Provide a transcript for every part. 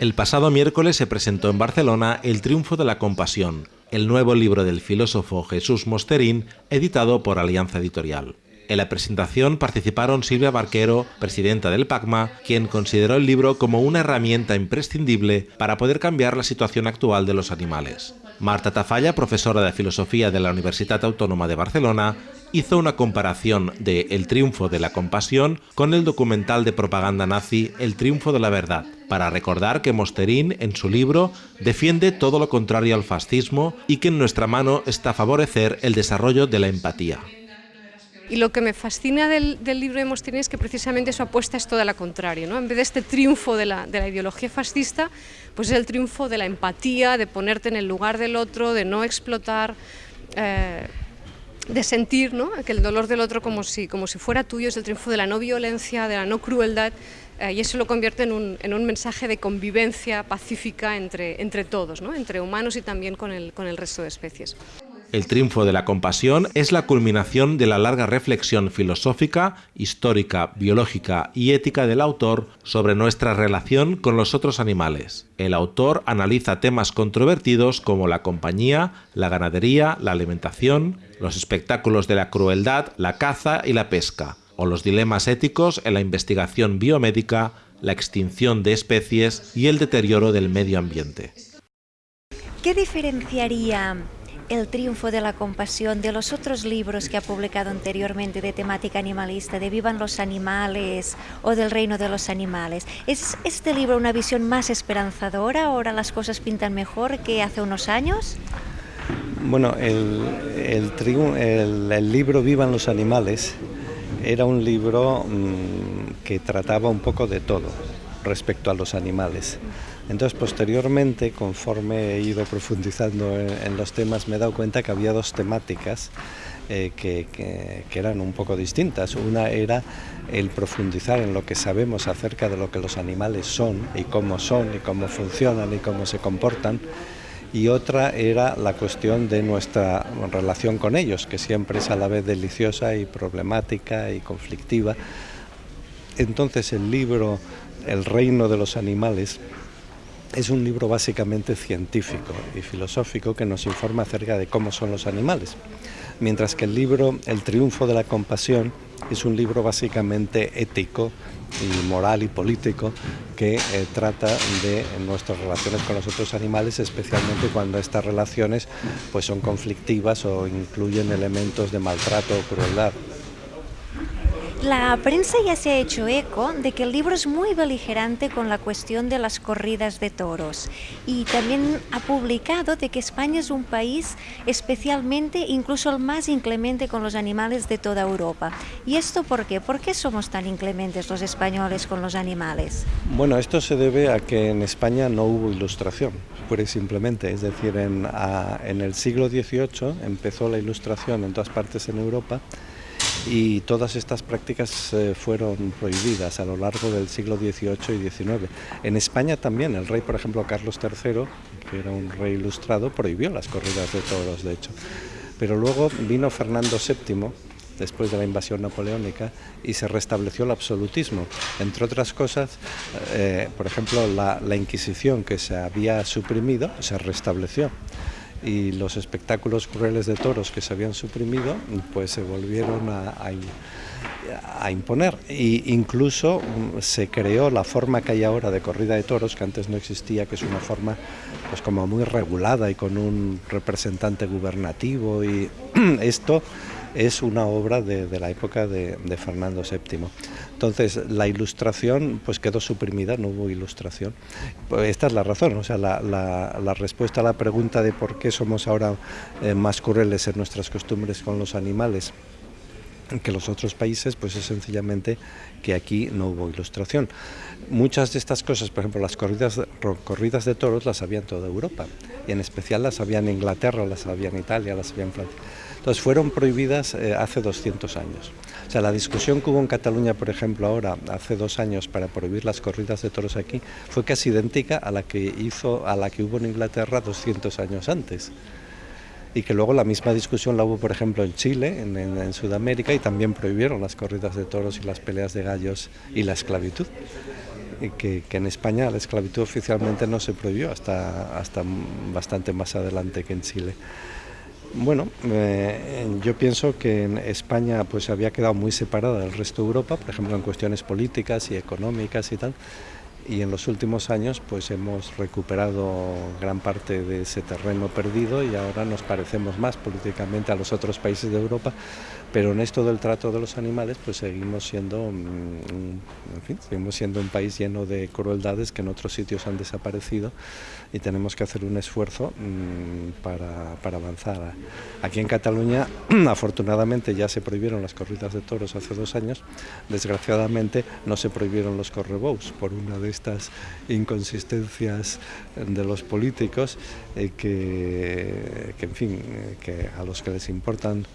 El pasado miércoles se presentó en Barcelona El Triunfo de la Compasión, el nuevo libro del filósofo Jesús Mosterín, editado por Alianza Editorial. En la presentación participaron Silvia Barquero, presidenta del PACMA, quien consideró el libro como una herramienta imprescindible para poder cambiar la situación actual de los animales. Marta Tafalla, profesora de Filosofía de la Universidad Autónoma de Barcelona, hizo una comparación de El triunfo de la compasión con el documental de propaganda nazi El triunfo de la verdad, para recordar que Mosterín, en su libro, defiende todo lo contrario al fascismo y que en nuestra mano está favorecer el desarrollo de la empatía. Y lo que me fascina del, libro de Mosterín es que precisamente su apuesta es toda la contraria. ¿no? En vez de este triunfo de la, ideología fascista, pues es el triunfo de la empatía, de ponerte en el lugar del otro, de no explotar, eh, de sentir ¿no? que el dolor del otro como si, fuera tuyo, es el triunfo de la no violencia, de la no crueldad, eh, y eso lo convierte en un, en un, mensaje de convivencia pacífica entre, todos, ¿no? entre humanos y también con el resto de especies. El triunfo de la compasión es la culminación de la larga reflexión filosófica, histórica, biológica y ética del autor sobre nuestra relación con los otros animales. El autor analiza temas controvertidos como la compañía, la ganadería, la alimentación, los espectáculos de la crueldad, la caza y la pesca, o los dilemas éticos en la investigación biomédica, la extinción de especies y el deterioro del medio ambiente. ¿Qué diferenciaría el triunfo de la compasión de los otros libros que ha publicado anteriormente de temática animalista, de Vivan los animales o del reino de los animales. ¿Es este libro una visión más esperanzadora? ¿Ahora las cosas pintan mejor que hace unos años? Bueno, el, el, libro Vivan los animales era un libro mm, que trataba un poco de todo respecto a los animales. Entonces, posteriormente, conforme he ido profundizando en, los temas, me he dado cuenta que había dos temáticas eh, que, que, eran un poco distintas. Una era el profundizar en lo que sabemos acerca de lo que los animales son y cómo son y cómo funcionan y cómo se comportan. Y otra era la cuestión de nuestra relación con ellos, que siempre es a la vez deliciosa y problemática y conflictiva. Entonces el libro El reino de los animales es un libro básicamente científico y filosófico que nos informa acerca de cómo son los animales, mientras que el libro El triunfo de la compasión es un libro básicamente ético y moral y político que eh, trata de nuestras relaciones con los otros animales, especialmente cuando estas relaciones pues, son conflictivas o incluyen elementos de maltrato o crueldad. La prensa ya se ha hecho eco de que el libro es muy beligerante con la cuestión de las corridas de toros y también ha publicado de que España es un país especialmente, incluso el más inclemente con los animales de toda Europa. ¿Y esto por qué? ¿Por qué somos tan inclementes los españoles con los animales? Bueno, esto se debe a que en España no hubo ilustración, pura y simplemente. Es decir, en, en el siglo XVIII empezó la ilustración en todas partes en Europa y todas estas prácticas eh, fueron prohibidas a lo largo del siglo XVIII y XIX. En España también, el rey, por ejemplo, Carlos III, que era un rey ilustrado, prohibió las corridas de toros, de hecho. Pero luego vino Fernando VII, después de la invasión napoleónica, y se restableció el absolutismo. Entre otras cosas, eh, por ejemplo, la, la Inquisición que se había suprimido, se restableció y los espectáculos crueles de toros que se habían suprimido pues se volvieron a, imponer. E incluso mm, se creó la forma que hay ahora de corrida de toros que antes no existía que es una forma pues como muy regulada y con un representante gubernativo y esto es una obra de, la época de, Fernando VII. Entonces, la ilustración pues quedó suprimida, no hubo ilustración. Pues esta es la razón, o sea, la, respuesta a la pregunta de por qué somos ahora eh, más crueles en nuestras costumbres con los animales que los otros países, pues es sencillamente que aquí no hubo ilustración. Muchas de estas cosas, por ejemplo, las corridas, corridas de toros las había en toda Europa, y en especial las había en Inglaterra, las había en Italia, las había en Francia. Entonces fueron prohibidas eh, hace 200 años. O sea, la discusión que hubo en Cataluña, por ejemplo, ahora, hace dos años, para prohibir las corridas de toros aquí, fue casi idéntica a la que, hizo, a la que hubo en Inglaterra 200 años antes y que luego la misma discusión la hubo, por ejemplo, en Chile, en, Sudamérica, y también prohibieron las corridas de toros y las peleas de gallos y la esclavitud. que, que, en España la esclavitud oficialmente no se prohibió hasta, hasta bastante más adelante que en Chile. Bueno, eh, yo pienso que en España pues había quedado muy separada del resto de Europa, por ejemplo en cuestiones políticas y económicas y tal, y en los últimos años pues hemos recuperado gran parte de ese terreno perdido y ahora nos parecemos más políticamente a los otros países de Europa, pero en esto del trato de los animales pues seguimos siendo, mm, fin, seguimos siendo un país lleno de crueldades que en otros sitios han desaparecido y tenemos que hacer un esfuerzo mm, para, para avanzar. Aquí en Cataluña afortunadamente ya se prohibieron las corridas de toros hace dos años, desgraciadamente no se prohibieron los correbous por una de estas inconsistencias de los políticos eh, que, que, en fin, eh, que a los que les importan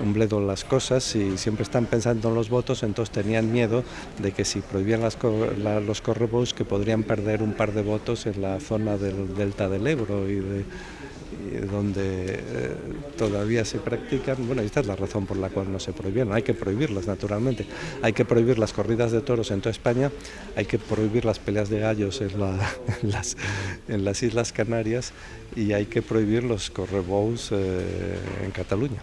un bledo las cosas y siempre están pensando en los votos, entonces tenían miedo de que si prohibían las, la, los correbous que podrían perder un par de votos en la zona del delta del Ebro y de, donde eh, todavía se practican, bueno, esta es la razón por la cual no se prohibieron, hay que prohibirlas naturalmente, hay que prohibir las corridas de toros en toda España, hay que prohibir las peleas de gallos en las, Islas Canarias. Y hay que prohibir los correbous eh, en Cataluña.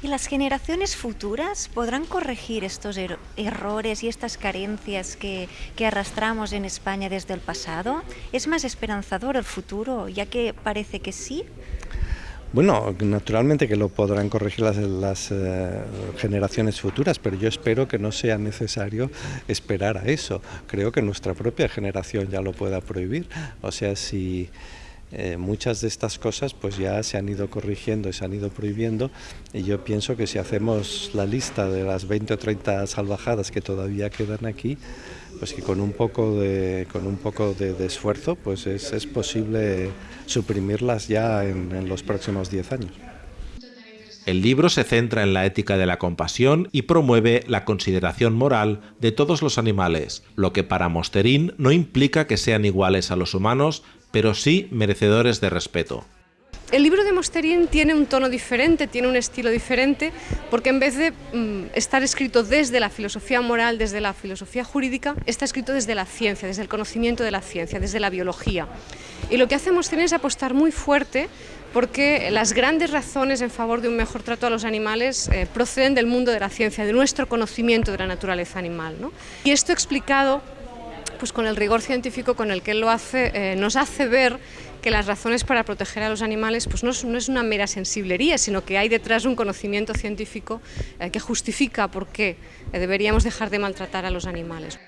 ¿Y las generaciones futuras podrán corregir estos er errores y estas carencias que, arrastramos en España desde el pasado? ¿Es más esperanzador el futuro, ya que parece que sí? Bueno, naturalmente que lo podrán corregir las, las eh, generaciones futuras, pero yo espero que no sea necesario esperar a eso. Creo que nuestra propia generación ya lo pueda prohibir. O sea, si eh, muchas de estas cosas pues ya se han ido corrigiendo y se han ido prohibiendo y yo pienso que si hacemos la lista de las 20 o 30 salvajadas que todavía quedan aquí, pues que con un poco de, con un poco de, esfuerzo pues es, es, posible suprimirlas ya en, en los próximos 10 años. El libro se centra en la ética de la compasión y promueve la consideración moral de todos los animales, lo que para Mosterín no implica que sean iguales a los humanos, pero sí merecedores de respeto. El libro de Mosterín tiene un tono diferente, tiene un estilo diferente, porque en vez de mm, estar escrito desde la filosofía moral, desde la filosofía jurídica, está escrito desde la ciencia, desde el conocimiento de la ciencia, desde la biología. Y lo que hace Mosterín es apostar muy fuerte porque las grandes razones en favor de un mejor trato a los animales eh, proceden del mundo de la ciencia, de nuestro conocimiento de la naturaleza animal. ¿no? Y esto explicado pues con el rigor científico con el que él lo hace, eh, nos hace ver que las razones para proteger a los animales pues no, es, no es una mera sensiblería, sino que hay detrás un conocimiento científico eh, que justifica por qué deberíamos dejar de maltratar a los animales.